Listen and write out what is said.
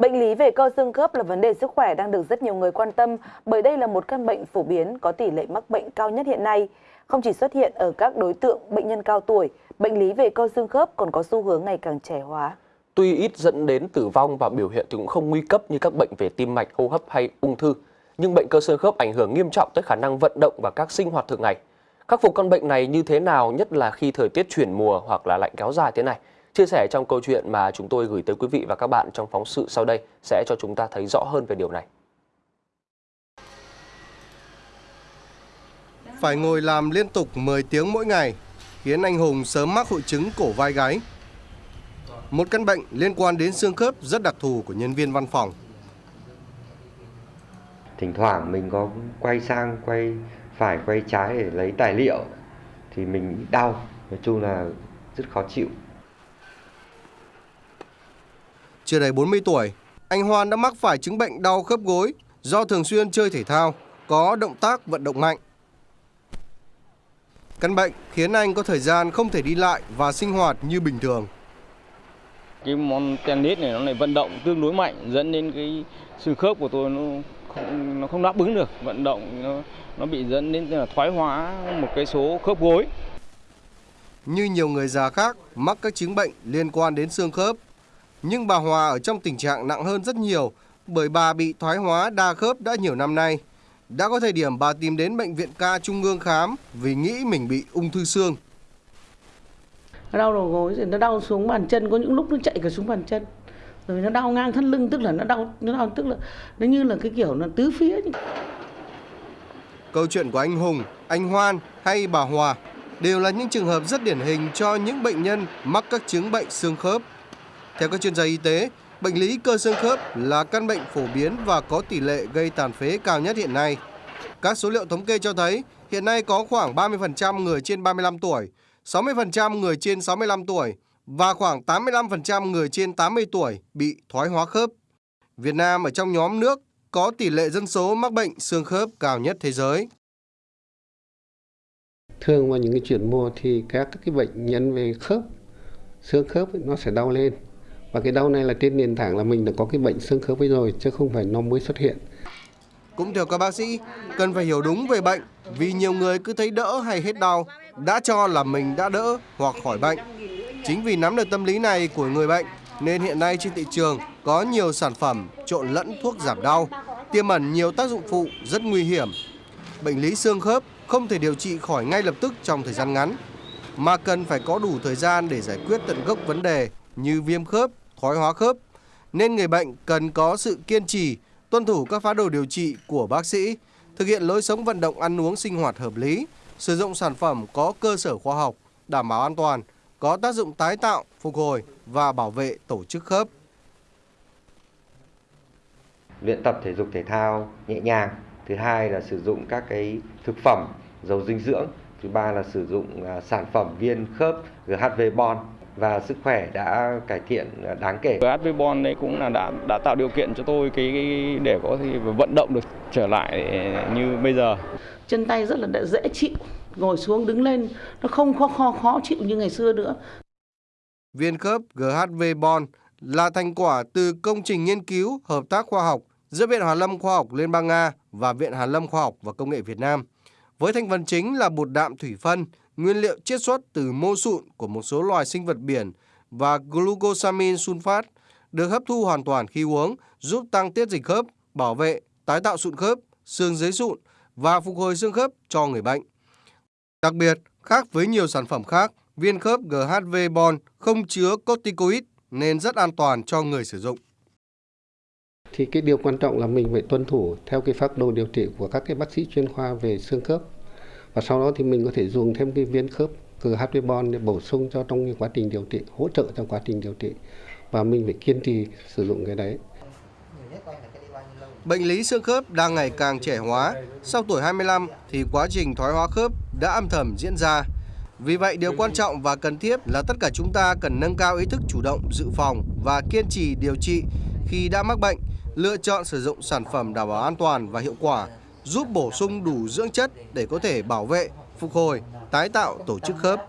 Bệnh lý về cơ xương khớp là vấn đề sức khỏe đang được rất nhiều người quan tâm bởi đây là một căn bệnh phổ biến có tỷ lệ mắc bệnh cao nhất hiện nay. Không chỉ xuất hiện ở các đối tượng bệnh nhân cao tuổi, bệnh lý về cơ xương khớp còn có xu hướng ngày càng trẻ hóa. Tuy ít dẫn đến tử vong và biểu hiện thì cũng không nguy cấp như các bệnh về tim mạch, hô hấp hay ung thư, nhưng bệnh cơ xương khớp ảnh hưởng nghiêm trọng tới khả năng vận động và các sinh hoạt thường ngày. Khắc phục căn bệnh này như thế nào, nhất là khi thời tiết chuyển mùa hoặc là lạnh kéo dài thế này? Chia sẻ trong câu chuyện mà chúng tôi gửi tới quý vị và các bạn trong phóng sự sau đây sẽ cho chúng ta thấy rõ hơn về điều này. Phải ngồi làm liên tục 10 tiếng mỗi ngày khiến anh Hùng sớm mắc hội chứng cổ vai gáy. Một căn bệnh liên quan đến xương khớp rất đặc thù của nhân viên văn phòng. Thỉnh thoảng mình có quay sang quay phải quay trái để lấy tài liệu thì mình đau, nói chung là rất khó chịu. Chưa đầy 40 tuổi, anh Hoan đã mắc phải chứng bệnh đau khớp gối do thường xuyên chơi thể thao, có động tác vận động mạnh. Căn bệnh khiến anh có thời gian không thể đi lại và sinh hoạt như bình thường. Cái môn tennis này nó lại vận động tương đối mạnh dẫn đến cái xương khớp của tôi nó không nó không đáp ứng được vận động nó nó bị dẫn đến là thoái hóa một cái số khớp gối. Như nhiều người già khác mắc các chứng bệnh liên quan đến xương khớp nhưng bà Hòa ở trong tình trạng nặng hơn rất nhiều bởi bà bị thoái hóa đa khớp đã nhiều năm nay. Đã có thời điểm bà tìm đến bệnh viện ca Trung ương khám vì nghĩ mình bị ung thư xương. Đau đầu gối rồi nó đau xuống bàn chân, có những lúc nó chạy cả xuống bàn chân. Rồi nó đau ngang thân lưng tức là nó đau nó đau tức là nó như là cái kiểu nó tứ phía. Câu chuyện của anh Hùng, anh Hoan hay bà Hòa đều là những trường hợp rất điển hình cho những bệnh nhân mắc các chứng bệnh xương khớp theo các chuyên gia y tế, bệnh lý cơ xương khớp là căn bệnh phổ biến và có tỷ lệ gây tàn phế cao nhất hiện nay. Các số liệu thống kê cho thấy hiện nay có khoảng 30% người trên 35 tuổi, 60% người trên 65 tuổi và khoảng 85% người trên 80 tuổi bị thoái hóa khớp. Việt Nam ở trong nhóm nước có tỷ lệ dân số mắc bệnh xương khớp cao nhất thế giới. Thường vào những cái chuyển mùa thì các cái bệnh nhân về khớp, xương khớp nó sẽ đau lên và cái đau này là trên nền tảng là mình đã có cái bệnh xương khớp ấy rồi chứ không phải nó mới xuất hiện. Cũng theo các bác sĩ cần phải hiểu đúng về bệnh vì nhiều người cứ thấy đỡ hay hết đau đã cho là mình đã đỡ hoặc khỏi bệnh. Chính vì nắm được tâm lý này của người bệnh nên hiện nay trên thị trường có nhiều sản phẩm trộn lẫn thuốc giảm đau tiềm ẩn nhiều tác dụng phụ rất nguy hiểm. Bệnh lý xương khớp không thể điều trị khỏi ngay lập tức trong thời gian ngắn mà cần phải có đủ thời gian để giải quyết tận gốc vấn đề như viêm khớp, thoái hóa khớp, nên người bệnh cần có sự kiên trì, tuân thủ các phác đồ điều trị của bác sĩ, thực hiện lối sống vận động ăn uống sinh hoạt hợp lý, sử dụng sản phẩm có cơ sở khoa học, đảm bảo an toàn, có tác dụng tái tạo, phục hồi và bảo vệ tổ chức khớp. Luyện tập thể dục thể thao nhẹ nhàng. Thứ hai là sử dụng các cái thực phẩm giàu dinh dưỡng. Thứ ba là sử dụng à, sản phẩm viên khớp GHV Bond và sức khỏe đã cải thiện đáng kể. HV Bond đấy cũng là đã đã tạo điều kiện cho tôi cái, cái để có thể vận động được trở lại như bây giờ. Chân tay rất là dễ chịu, ngồi xuống đứng lên nó không khó khó khó chịu như ngày xưa nữa. Viên khớp GHV Bond là thành quả từ công trình nghiên cứu hợp tác khoa học giữa Viện Hàn Lâm Khoa học Liên bang Nga và Viện Hàn Lâm Khoa học và Công nghệ Việt Nam. Với thành phần chính là bột đạm thủy phân, nguyên liệu chiết xuất từ mô sụn của một số loài sinh vật biển và glucosamine sulfat được hấp thu hoàn toàn khi uống, giúp tăng tiết dịch khớp, bảo vệ, tái tạo sụn khớp, xương dưới sụn và phục hồi xương khớp cho người bệnh. Đặc biệt, khác với nhiều sản phẩm khác, viên khớp GHV Bond không chứa corticoid nên rất an toàn cho người sử dụng. Thì cái điều quan trọng là mình phải tuân thủ theo cái phác đồ điều trị của các cái bác sĩ chuyên khoa về xương khớp và sau đó thì mình có thể dùng thêm cái viên khớp GHB bond để bổ sung cho trong cái quá trình điều trị hỗ trợ trong quá trình điều trị và mình phải kiên trì sử dụng cái đấy Bệnh lý xương khớp đang ngày càng trẻ hóa. Sau tuổi 25 thì quá trình thoái hóa khớp đã âm thầm diễn ra. Vì vậy điều quan trọng và cần thiết là tất cả chúng ta cần nâng cao ý thức chủ động dự phòng và kiên trì điều trị khi đã mắc bệnh, lựa chọn sử dụng sản phẩm đảm bảo an toàn và hiệu quả giúp bổ sung đủ dưỡng chất để có thể bảo vệ, phục hồi, tái tạo tổ chức khớp.